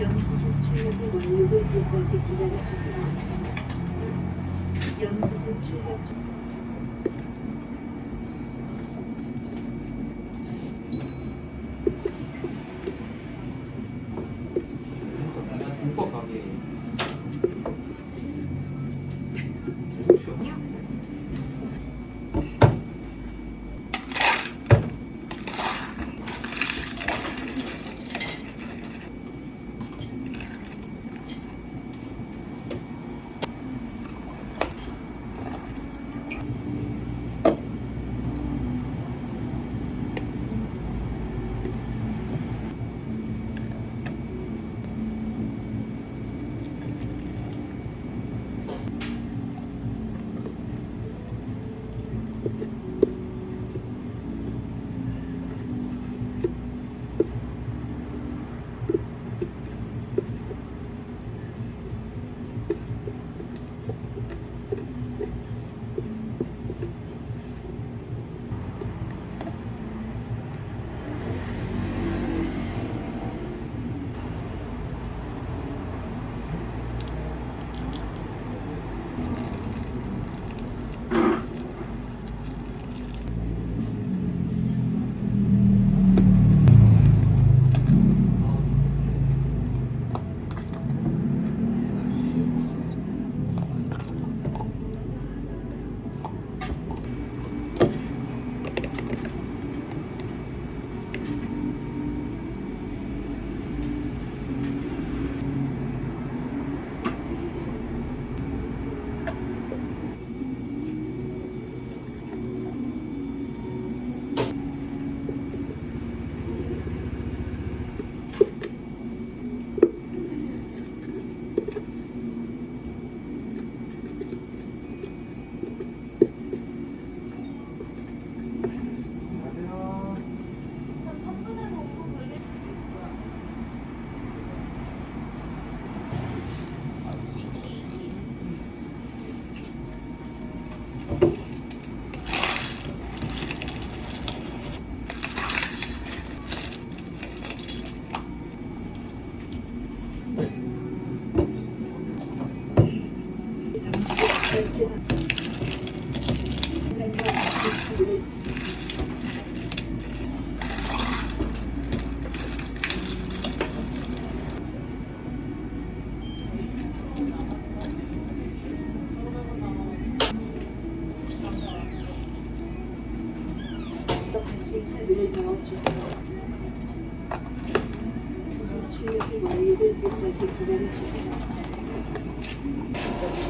연구소 출력이 완료될 때까지 기다려주세요. 연구소 출력 중. Все. Thank you.